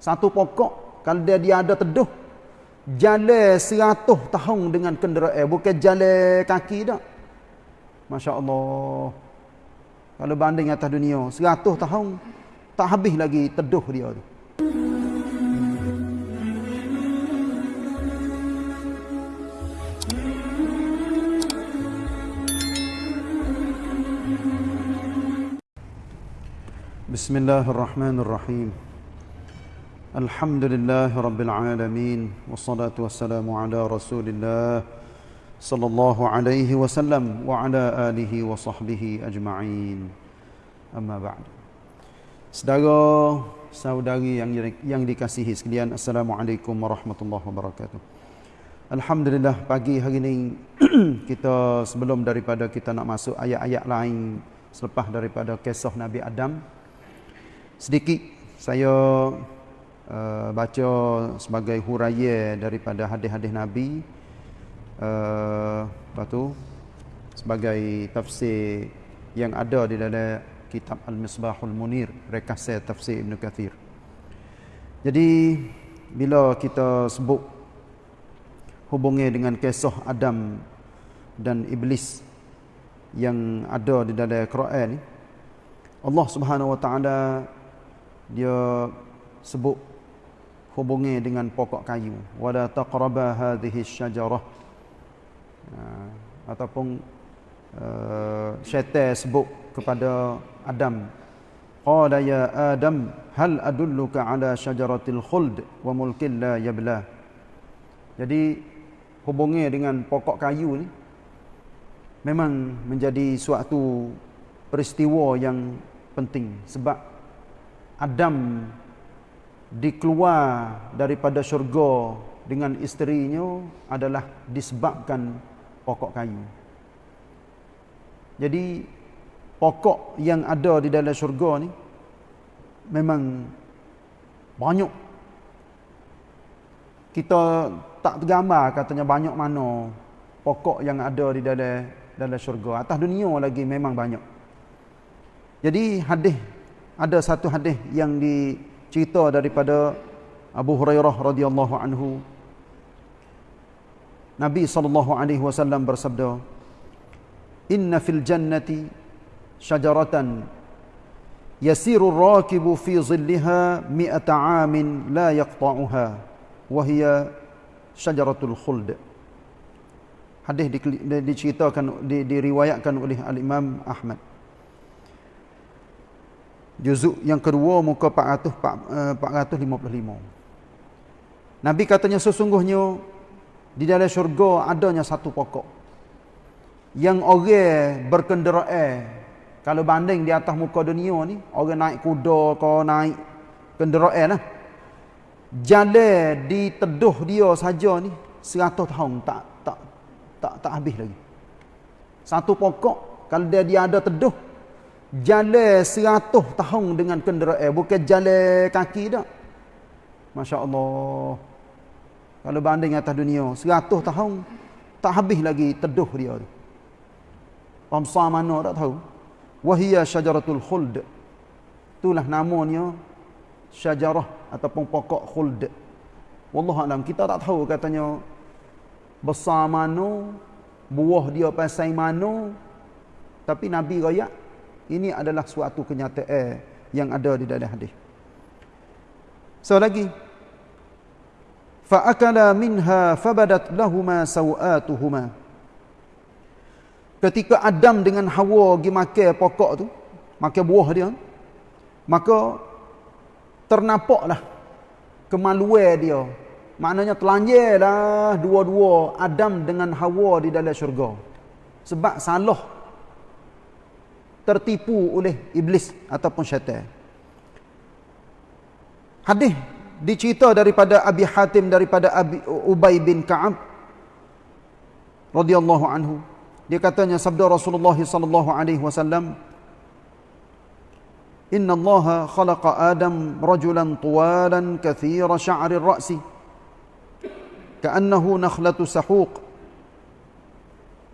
Satu pokok kalau dia dia ada teduh jalan seratus tahun dengan kenderaan bukan jalan kaki dah. Masya Allah. Kalau banding atas dunia seratus tahun tak habis lagi teduh dia tu. بسم الله الرحمن الرحيم الحمد لله رب العالمين والصلاة والسلام على رسول الله صلى الله عليه وسلم وعلى آله وصحبه أجمعين أما بعد Saudara, saudari yang yang dikasihi sekalian, Assalamualaikum warahmatullahi wabarakatuh. Alhamdulillah pagi hari ini kita sebelum daripada kita nak masuk ayat-ayat lain selepas daripada kisah Nabi Adam sedikit saya uh, baca sebagai huraya daripada hadis-hadis Nabi. Uh, lepas tu sebagai tafsir yang ada di dalam kitab Al-Misbahul Munir rekasa tafsir Ibn Kathir. Jadi bila kita sebut hubungi dengan kisah Adam dan Iblis yang ada di dalam Quran ni Allah Subhanahu wa taala dia sebut hubungi dengan pokok kayu. Wala taqraba hadhihi syajarah. Uh, ataupun uh, syaitan sebut kepada Adam. Qala ya adam hal adulluka ala syajaratil khuld wa mulkin la yabla? Jadi hubungi dengan pokok kayu ni memang menjadi suatu peristiwa yang penting sebab Adam dikeluar daripada syurga dengan isterinya adalah disebabkan pokok kayu. Jadi pokok yang ada di dalam syurga ni memang banyak. Kita tak tergambar katanya banyak mana pokok yang ada di dalam dalam syurga. Atas dunia lagi memang banyak. Jadi hadis ada satu hadis yang dicerita daripada Abu Hurairah radhiyallahu anhu. Nabi sallallahu alaihi wasallam bersabda Inna fil jannati syajaratan yasiru ar-rakibu fi zillaha mi'ata 'amin la yaqta'uha wa hiya syajaratul khuld. Hadis diceritakan diriwayatkan oleh Al-Imam Ahmad Juzuk yang kedua muka 400, 455. Eh, Nabi katanya sesungguhnya di dalam syurga adanya satu pokok. Yang orang berkenderaan kalau banding di atas muka dunia ni orang naik kuda ke naik kenderaan lah. Jalan di teduh dia saja ni 100 tahun tak tak tak tak habis lagi. Satu pokok kalau dia dia ada teduh jalan seratus tahun dengan kenderaan bukan jalan kaki dah. Masya Allah kalau banding atas dunia seratus tahun tak habis lagi teduh dia tu. Ramsah mana tak tahu. Wahia syajaratul khuld. Itulah namanya Syajarah ataupun pokok khuld. Wallahualam kita tak tahu katanya Besar mana Buah dia pasai mana Tapi Nabi rakyat ini adalah suatu kenyataan yang ada di dalam hadis. So lagi fa akala minha fabadat lahumā sawātuhumā. Ketika Adam dengan Hawa pergi makan pokok tu, makan buah dia, maka ternapaklah kemaluan dia. Maknanya telanjirlah dua-dua Adam dengan Hawa di dalam syurga. Sebab salah tertipu oleh iblis ataupun syaitan. Hadis dicerita daripada Abi Hatim daripada Abi Ubay bin Ka'ab radhiyallahu anhu. Dia katanya sabda Rasulullah sallallahu alaihi wasallam Inna Allah khalaqa Adam rajulan tuwalan kathira sya'ri ar-ra'si ka'annahu nakhlatu sahuq.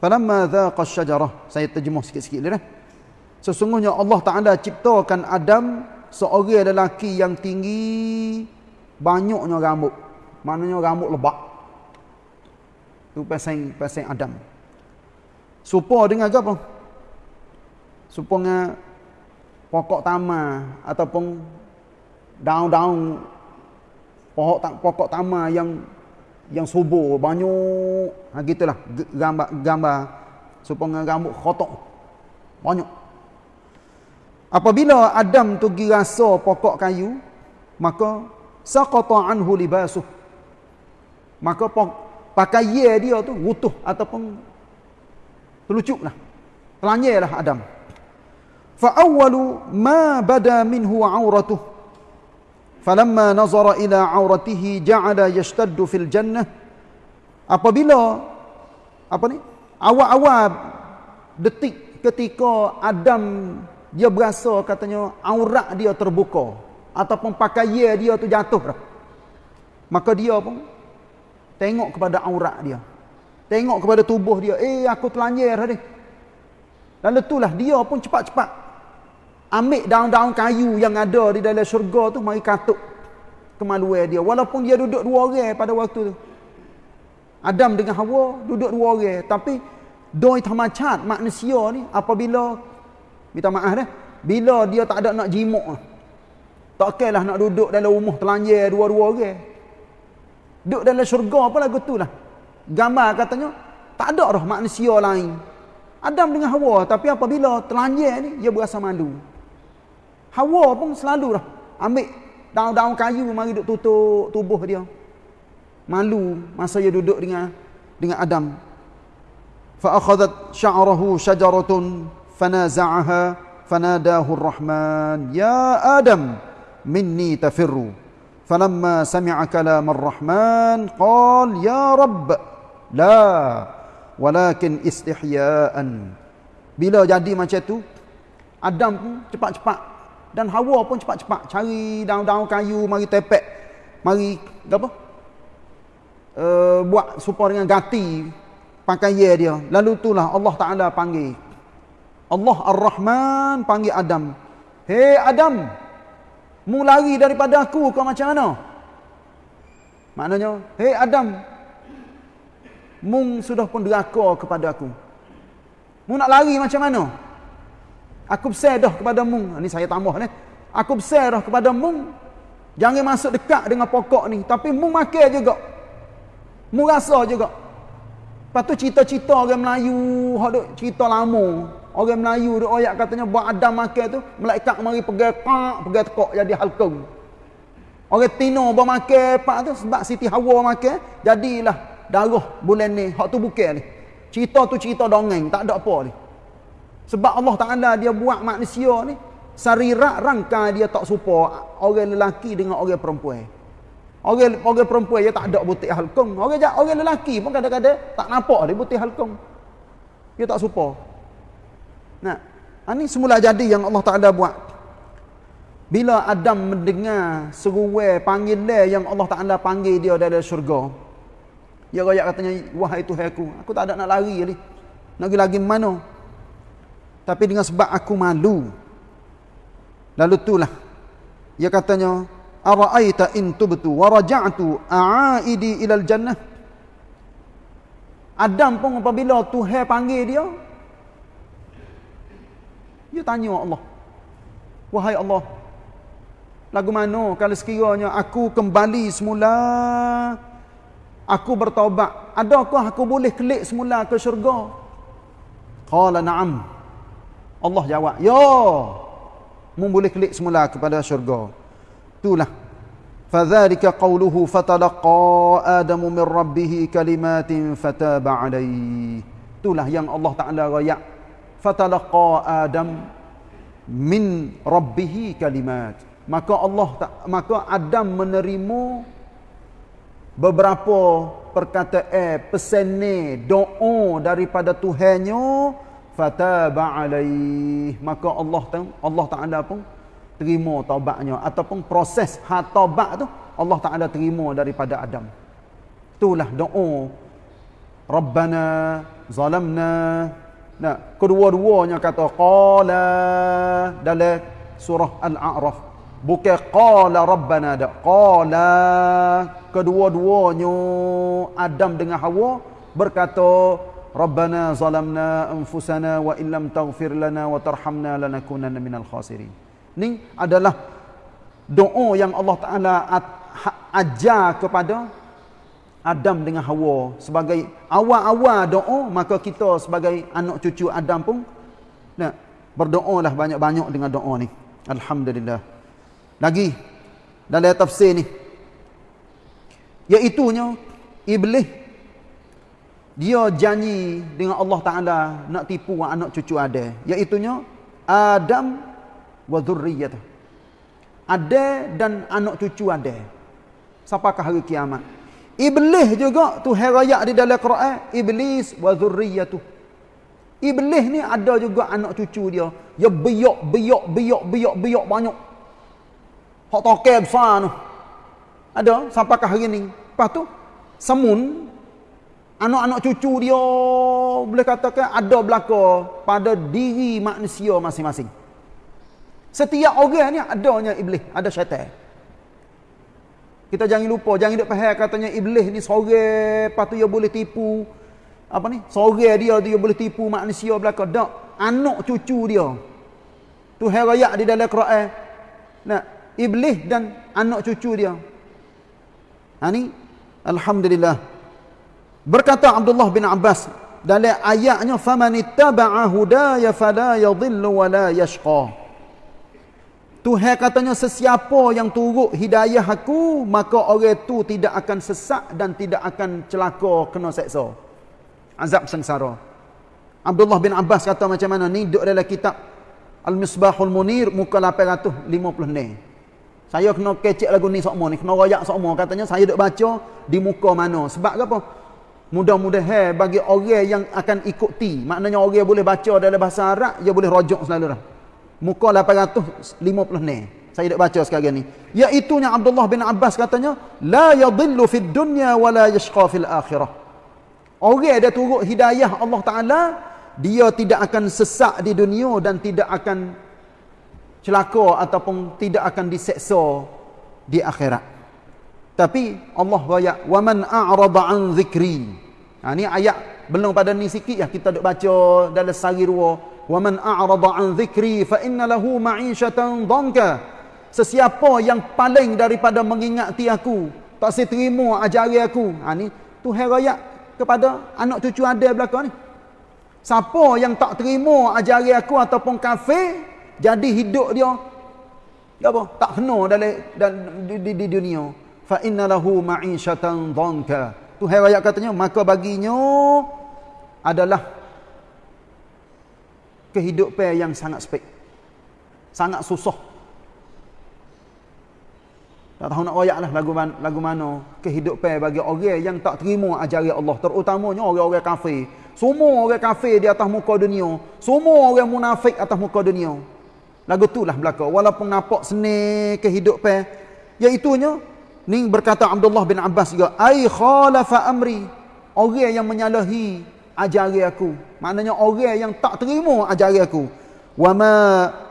Falamma dhaqa asy-syajarah, saya terjemah sikit-sikit dia. -sikit, Sesungguhnya Allah Ta'ala ciptakan Adam seorang lelaki yang tinggi banyaknya rambut. Maknanya rambut lebak. Tu pasang pasang Adam. Supo dengan apa? Supo dengan pokok tama ataupun daun-daun pokok pokok tama yang yang subur banyak ha gitulah gambar gambar supaya rambut khotok banyak apabila Adam tu pergi rasa pokok kayu maka saqata anhu libasuh. Maka pakaian dia tu rutuh ataupun terlucuklah telanjanglah Adam. Fa awwalu ma bada minhu auratuhu falamma nazara ila auratihi ja'ala yashtaddu fil jannah. Apabila apa ni? Awal-awal detik ketika Adam dia berasa katanya aurat dia terbuka ataupun pakaian dia tu jatuh dah. Maka dia pun tengok kepada aurat dia. Tengok kepada tubuh dia eh aku telanjir tadi dan itulah dia pun cepat-cepat ambil daun-daun kayu yang ada di dalam syurga tu mari katuk kemaluan dia. Walaupun dia duduk dua orang pada waktu tu. Adam dengan Hawa duduk dua orang tapi doi tamacat manusia ni apabila minta maaf dah. Bila dia tak ada nak jimuk tak kailah nak duduk dalam rumah telanjir dua-dua orang duduk dalam syurga apa lagu tu lah. Gambar katanya tak ada dah manusia lain. Adam dengan Hawa tapi apabila telanjir ni dia berasa malu. Hawa pun selalu dah ambil daun-daun kayu mari duduk tutup tubuh dia. Malu masa dia duduk dengan dengan Adam. Fa akhadhat sya'rahu syajaratun fanaza'aha fanadahu ar-Rahman ya Adam minni tafirru. Falamma sami'a kalam ar-Rahman qala ya Rabb la walakin istihya'an. Bila jadi macam tu Adam pun cepat-cepat dan Hawa pun cepat-cepat cari daun-daun kayu mari tepek mari apa uh, buat supaya dengan gati pakaian dia lalu itulah Allah Taala panggil Allah Ar-Rahman panggil Adam hei Adam mu lari daripada aku kau macam mana maknanya hei Adam mung sudah pun deraka kepada aku mu nak lari macam mana Aku bersedah kepada mung. Ini saya tambah ni. Aku bersedah kepada mung. Jangan masuk dekat dengan pokok ni. Tapi mung makan juga. Mung rasa juga. Lepas tu cerita-cerita orang Melayu. Cerita lama. Orang Melayu tu ayat katanya buat Adam makan tu. Malaikat mari pergi pak. Pergi tekok jadi halkung. Orang Tino buat makan pak tu. Sebab Siti Hawa makan. Jadilah darah bulan ni. Hak tu bukan ni. Cerita tu cerita dongeng. Tak ada apa ni. Sebab Allah Ta'ala dia buat manusia ni. Sarirak rangka dia tak serupa orang lelaki dengan orang perempuan. Orang orang perempuan dia tak ada butik halkung. Orang orang lelaki pun kadang-kadang tak nampak dia butik halkung. Dia tak serupa. Nah, ini semula jadi yang Allah Ta'ala buat. Bila Adam mendengar seruai panggilan yang Allah Ta'ala panggil dia dari syurga. Dia rakyat katanya, wahai Tuhan aku, tak ada nak lari ni. Nak lagi mana? tapi dengan sebab aku malu lalu itulah dia katanya araaita in tubtu wa raja'tu a'aidi ila jannah Adam pun apabila Tuhan panggil dia dia tanya Allah wahai Allah lagu mana kalau sekiranya aku kembali semula aku bertaubat adakah aku boleh klik semula ke syurga qala na'am Allah jawab, "Ya." Mun boleh klik semula kepada syurga. Itulah. Fadzalika qawluhu fatalaqa Adamu min rabbih kalimatin fataba alaihi. Itulah yang Allah Taala royak. Fatalaqa Adam min rabbih kalimat. Maka Allah maka Adam menerima beberapa perkataan pesan doa daripada Tuhannya fataba alaih. Maka Allah tu Allah Taala pun terima taubatnya. Ataupun proses ha taubat tu Allah Taala terima daripada Adam. Itulah doa. Rabbana zalamna nah kedua-duanya kata qala dalam surah al-a'raf. Bukan qala rabbana dak qala kedua-duanya Adam dengan Hawa berkata rabbana zalamna anfusana wa illam taghfir lana wa tarhamna lanakunanna minal khasirin. Ni adalah doa yang Allah Taala ajar kepada Adam dengan Hawa sebagai awal-awal doa maka kita sebagai anak cucu Adam pun nak berdoalah banyak-banyak dengan doa ni. Alhamdulillah. Lagi dalam tafsir ni iaitu iblis dia janji dengan Allah Taala nak tipu anak cucu ada. Iaitu Adam wa dzurriyyatuh ada dan anak cucu ada. Sampakah hari kiamat Iblis juga tu heraya di dalam Quran, iblis wa dzurriyyatuh. Iblis ni ada juga anak cucu dia. Ya biok biok biok biok biok banyak. Hak toke besar tu. Ada sampai ke hari ni. Lepas tu semun anak-anak cucu dia boleh katakan ada belaka pada diri manusia masing-masing. Setiap orang ni adanya iblis, ada syaitan. Kita jangan lupa, jangan duk faham katanya iblis ni sore, lepas tu dia boleh tipu apa ni? Sore dia dia boleh tipu manusia belaka. Tak, anak cucu dia. Tu herayak di dalam Quran. Nah, iblis dan anak cucu dia. Ha ni alhamdulillah. Berkata Abdullah bin Abbas dalam ayatnya famanittaba'a hudaya fala yadhillu wa la yashqa. Tuhan katanya sesiapa yang turut hidayah aku maka orang itu tidak akan sesak dan tidak akan celaka kena seksa. Azab sengsara. Abdullah bin Abbas kata macam mana ni duduk dalam kitab Al-Misbahul Munir muka 850 ni. Saya kena kecek lagu ni semua ni, kena royak semua katanya saya duk baca di muka mana. Sebab apa? Mudah-mudahan bagi orang yang akan ikuti, maknanya orang boleh baca dalam bahasa Arab, dia boleh rojok selalu dah. Muka 850 ni. Saya dah baca sekarang ni. Iaitunya Abdullah bin Abbas katanya, La yadillu fid dunya wa la yashqa fil akhirah. Orang dia turut hidayah Allah Ta'ala, dia tidak akan sesak di dunia dan tidak akan celaka ataupun tidak akan diseksa di akhirat. Tapi Allah bayak, Wa man a'rada an zikri. Ha, ni ayat belum pada ni sikit ya kita duk baca dalam sehari dua a'rada an dhikri fa inna lahu ma'ishatan dhanka sesiapa yang paling daripada mengingati aku tak saya terima ajari aku. Ha ni Tuhan raya kepada anak cucu ada belakang ni. Siapa yang tak terima ajari aku ataupun kafir jadi hidup dia apa? Tak kena dalam, dalam di, di, di dunia. fa inna lahu ma'ishatan dhanka Tuhan raya katanya maka baginya adalah kehidupan yang sangat sepik. Sangat susah. Tak tahu nak royak lah lagu, lagu mana kehidupan bagi orang yang tak terima ajaran Allah. Terutamanya orang-orang kafir. Semua orang kafir di atas muka dunia. Semua orang munafik atas muka dunia. Lagu tu lah belakang. Walaupun nampak seni kehidupan. Iaitunya, ni berkata Abdullah bin Abbas juga. Ay khalafa amri. Orang yang menyalahi ajari aku. Maknanya orang yang tak terima ajari aku. Wa ma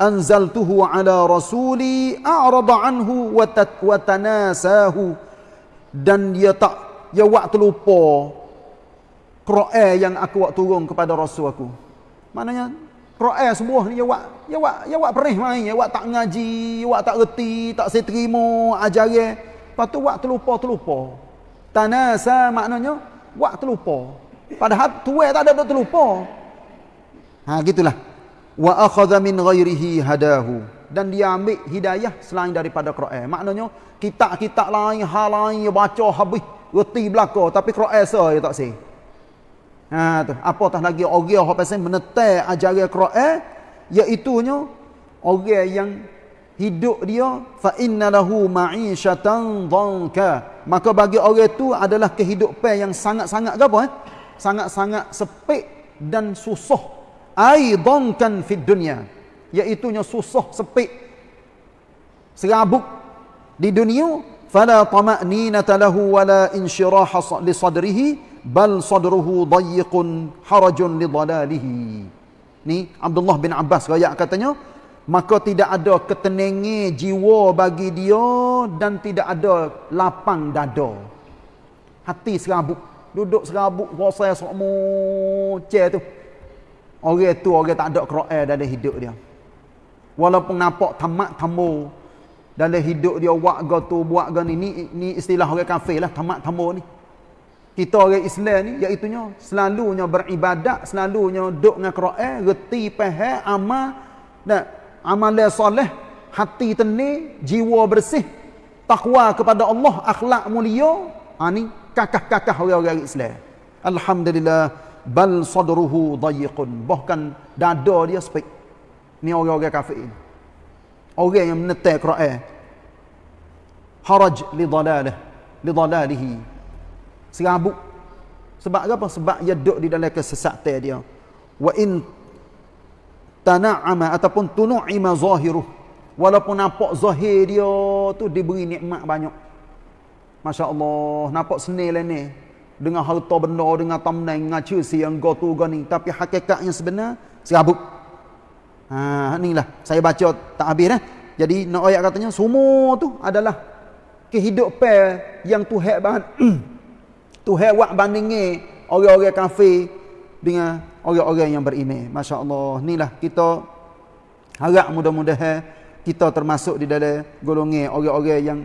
anzaltuhu ala rasuli a'rada anhu wa tanasahu. Dan dia tak dia waktu lupa Quran yang aku buat turun kepada rasul aku. Maknanya Quran sebuah ni dia buat dia buat dia buat perih main, dia buat tak ngaji, dia buat tak reti, tak saya terima ajaran. Lepas tu waktu lupa terlupa. Tanasa maknanya waktu lupa. Padahal tua tak ada terlupa. Ha gitulah. Wa akhadha min ghairihi hadahu dan dia ambil hidayah selain daripada Quran. Maknanya kitab-kitab lain, hal lain dia baca habis reti belaka tapi Quran sa dia tak sih. Ha tu, apatah lagi orang yang pasal menetai ajaran Quran iaitu orang yang hidup dia fa inna lahu ma'ishatan dhanka maka bagi orang itu adalah kehidupan yang sangat-sangat apa eh sangat-sangat sepik dan susah. Aidan kan fid dunya iaitu susah sepik. Serabut di dunia fala tama'ninata lahu wala insyiraha li sadrihi bal sadruhu dayiqun harajun li dalalihi. Ni Abdullah bin Abbas raya katanya maka tidak ada ketenangan jiwa bagi dia dan tidak ada lapang dada. Hati serabut duduk serabut puasa sokmo ce tu. Orang tu orang tak ada Quran dalam hidup dia. Walaupun nampak tamat tamu dalam hidup dia buat ga tu buat ga ni ni istilah orang kafir lah tamat tamu ni. Kita orang Islam ni iaitu selalunya beribadat selalunya duduk dengan Quran reti faham amal. Dan amalan soleh, hati tenang, jiwa bersih, takwa kepada Allah, akhlak mulia, ha ni kakah-kakah orang-orang Islam. Alhamdulillah bal sadruhu dayiqun. Bahkan dada dia sempit. Ni orang-orang kafir ini. Orang yang menetai Quran. Haraj li dalalah, li dalalihi. Serabut. Sebab apa? Sebab dia duduk di dalam kesesatan dia. Wa in tana'ama ataupun tunu'ima zahiruh walaupun nampak zahir dia tu diberi nikmat banyak Masya Allah nampak senil lah ni dengan harta benda dengan tamnai dengan cursi yang go tu go ni tapi hakikatnya sebenar serabut ha inilah saya baca tak habis dah jadi nak ayat katanya semua tu adalah kehidupan yang Tuhan ban Tuhan buat bandingi orang-orang kafir dengan orang-orang yang beriman. Masya-Allah. Inilah kita harap mudah-mudahan kita termasuk di dalam golongan orang-orang yang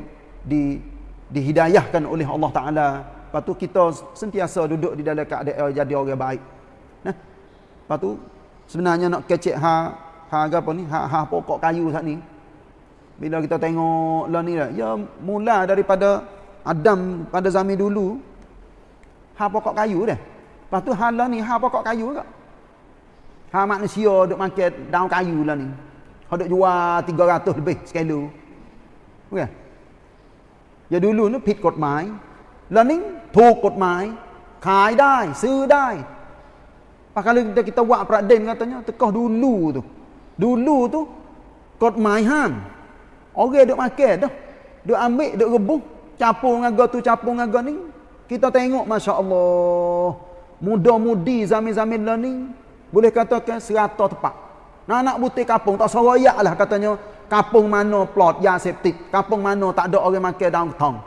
di dihidayahkan oleh Allah Taala. Lepas tu kita sentiasa duduk di dalam keadaan jadi orang baik. Nah. Lepas tu sebenarnya nak kecek ha ha apa ni? Ha ha pokok kayu sat ni. Bila kita tengok lah ni lah, ya mula daripada Adam pada zaman dulu ha pokok kayu dah. Lepas tu hala ni ha pokok kayu ke? Ha manusia duk makan daun kayu lah ni. Ha duk jual 300 lebih sekilo. Okey. Ya dulu ni pit กฎหมาย Lah ni ถูกกฎหมาย ขายได้ ซื้อได้ Pak kalau kita kita buat peraden katanya tekah dulu tu. Dulu tu กฎหมายห้าม Orang duk makan dah. Duk ambil, duk rebus, capung dengan tu, capung dengan ni. Kita tengok masya-Allah muda-mudi zaman-zaman learning boleh katakan serata tepat. Nak nak butik kapung tak soroyak lah katanya kapung mana plot ya septik, kapung mana tak ada orang makan daun ketong.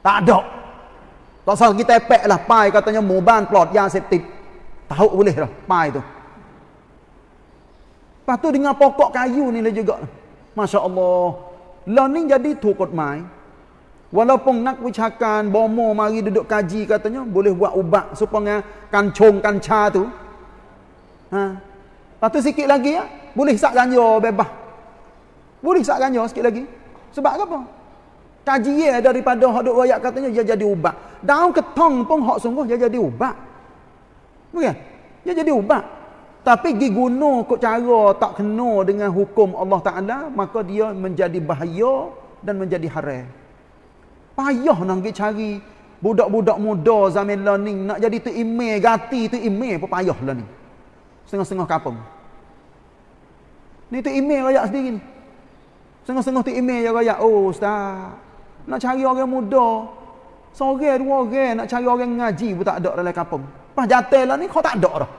Tak ada. Tak salah kita epek lah pai katanya moban plot ya septik. Tahu boleh lah pai tu. Lepas tu dengan pokok kayu ni lah juga. Masya Allah. Learning jadi tu kotmai. Walaupun nak ucakan bomo mari duduk kaji katanya boleh buat ubat supaya kancung kanca tu. Ha. Lepas tu sikit lagi ya, boleh sak ganja bebas. Boleh sak ganja sikit lagi. Sebab apa? Kaji ya daripada hak duk royak katanya dia jadi ubat. Daun ketong pun hak sungguh dia jadi ubat. Bukan? Dia jadi ubat. Tapi guna kok cara tak kena dengan hukum Allah Taala, maka dia menjadi bahaya dan menjadi haram. Payah nak pergi cari budak-budak muda zaman learning nak jadi tu email gati tu email pun payah lah ni. Setengah-setengah kapung. Ni tu email rakyat sendiri ni. Setengah-setengah tu email yang rakyat. Oh ustaz. Nak cari orang muda. Seorang dua orang nak cari orang ngaji pun tak ada dalam kampung. Pas jatuh lah ni kau tak ada dah.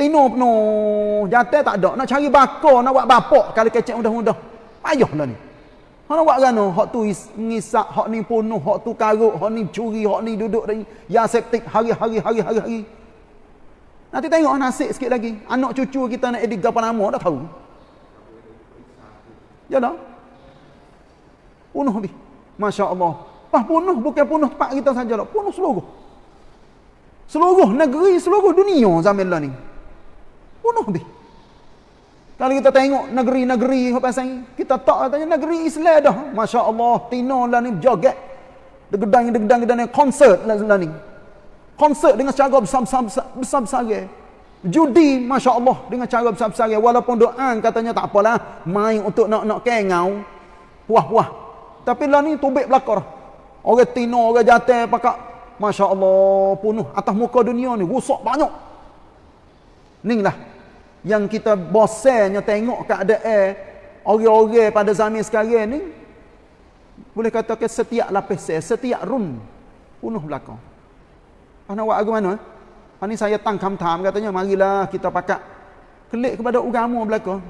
Tino penuh. Jatuh tak ada. Nak cari bakar, nak buat bapak kalau kecek mudah-mudah. Payah lah ni. Hak nak buat kan hak tu ngisak, hak ni punuh, hak tu karuk, hak ni curi, hak ni duduk dari ya septik hari-hari hari-hari hari. Nanti tengok nasib sikit lagi. Anak cucu kita nak edit apa nama dah tahu. Dah. Punuh ni. Masya-Allah. Pas punuh bukan punuh tempat kita saja lah. Punuh seluruh. Seluruh negeri, seluruh dunia zaman lah ni. Punuh ni. Kalau kita tengok negeri-negeri kita tak katanya negeri Islam dah. Masya-Allah, tino lah ni joget. Degedang degedang gedang konsert lah, lah ni. Konsert dengan cara besar-besar besar-besar. Judi masya-Allah dengan cara besar-besar walaupun doa katanya tak apalah main untuk nak nak kengau puah-puah. Tapi lah ni tubik belakar. Orang tino, orang jatuh pakak masya-Allah penuh atas muka dunia ni rusak banyak. Ning lah yang kita bosannya tengok keadaan orang-orang pada zaman sekarang ni boleh katakan setiap lapis setiap run penuh belakang apa nak buat aku mana ha, ni saya tang kam tam katanya marilah kita pakat kelik kepada agama belakang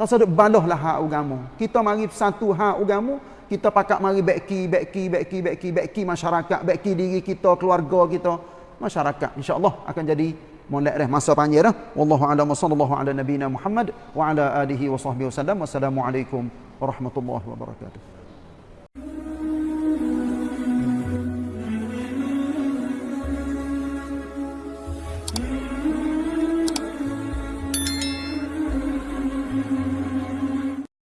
Tak sedek balahlah hak agama. Kita mari satu hak agama, kita pakat mari beki, beki, beki, beki, beki masyarakat, beki diri kita, keluarga kita, masyarakat. Insya-Allah akan jadi molek dah masa panjang dah. Wallahu a'lam sallallahu ala nabiyina Muhammad wa ala alihi wa sahbihi wasallam. Wassalamualaikum warahmatullahi wabarakatuh.